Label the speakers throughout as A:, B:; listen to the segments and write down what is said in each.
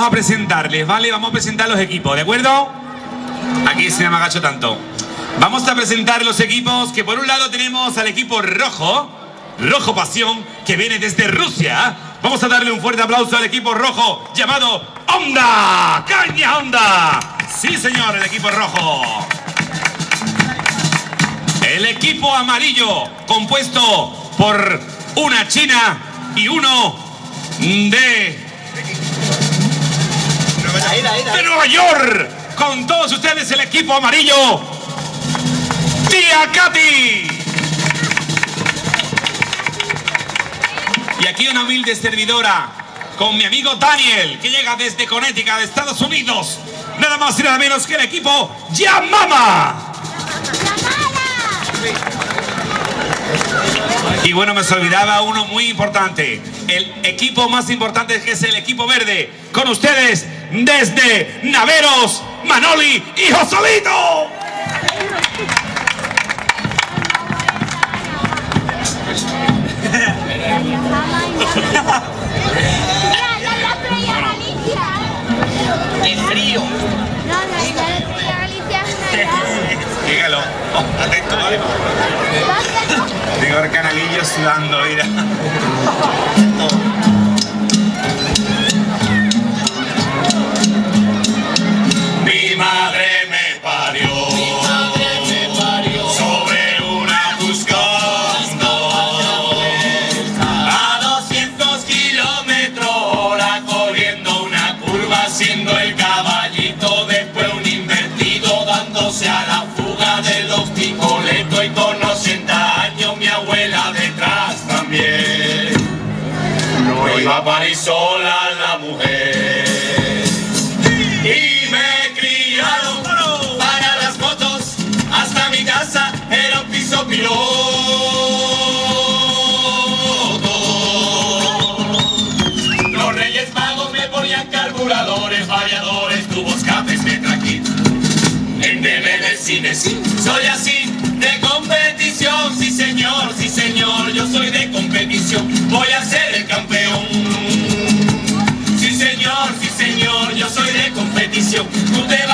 A: vamos a presentarles, ¿vale? Vamos a presentar los equipos, ¿de acuerdo? Aquí se me agacho tanto. Vamos a presentar los equipos que por un lado tenemos al equipo rojo, Rojo Pasión, que viene desde Rusia. Vamos a darle un fuerte aplauso al equipo rojo llamado Onda. ¡Caña Onda! Sí, señor, el equipo rojo. El equipo amarillo, compuesto por una china y uno de... De Nueva York. Con todos ustedes el equipo amarillo. Tía Katy. Y aquí una humilde servidora con mi amigo Daniel, que llega desde Connecticut, de Estados Unidos. Nada más y nada menos que el equipo Yamama. Y bueno, me olvidaba uno muy importante. El equipo más importante que es el equipo verde. Con ustedes desde Naveros, Manoli y Josolito.
B: ¡Qué frío!
C: No, no,
A: Dígalo. Oh, atento, ¿vale? Tengo el canalillo sudando, mira. Iba a parir sola la mujer. Y me criaron para las motos hasta mi casa era un piso piloto. Los reyes magos me ponían carburadores variadores tubos capes metraquit en DVD cine soy así de competición. Sí señor sí señor yo soy de competición. Voy a ser el campeón de competición. Usted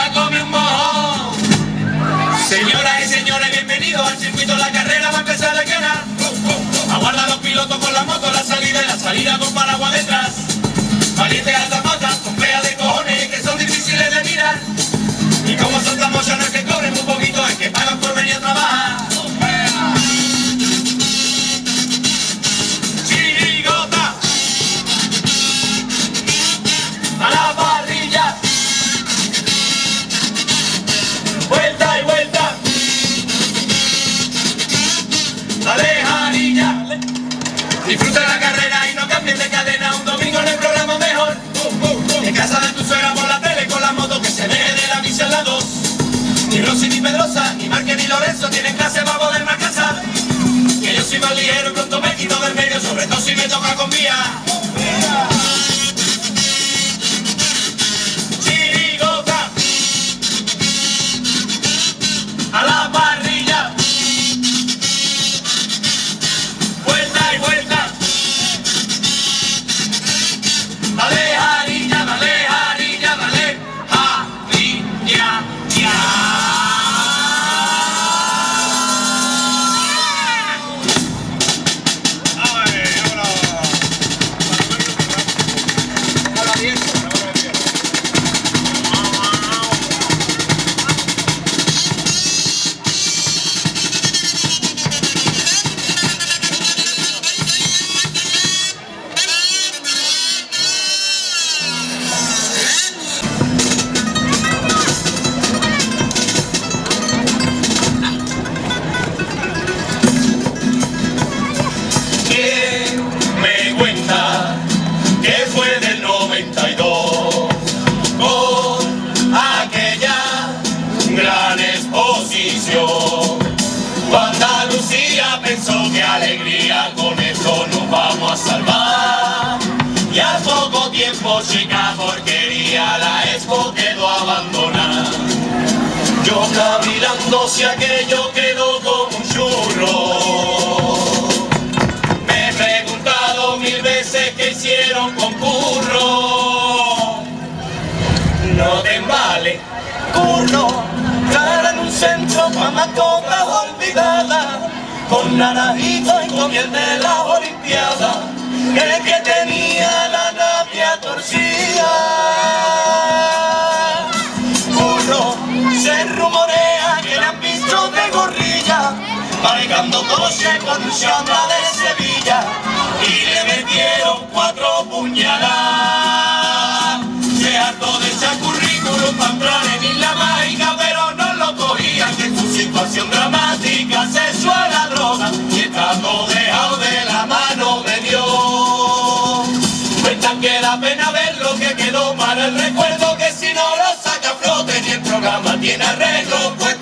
A: Disfruta la carrera y no cambies de cadena. Un domingo en el programa mejor. En casa de tu suegra por la tele con la moto que se deje de la misa en la 2. Ni Rosy ni Pedrosa, ni Marque ni Lorenzo tienen clase para poder marcasar. Que yo soy más ligero pronto me quito del medio, sobre todo si me toca con vía. salvar. Y al poco tiempo chica porquería la expo quedó abandonada. Yo cavilando si aquello quedó como un churro. Me he preguntado mil veces qué hicieron con curro. No te vale, curro, estar en un centro para mascotas olvidar con naranjito y con miel de la olimpiada, el que tenía la navia torcida. Curro, se rumorea que le han visto de gorrilla, manejando coche con un chamba de Sevilla, y le metieron cuatro puñaladas. Que da pena ver lo que quedó para el recuerdo, que si no lo saca flote ni el programa tiene arreglo, pues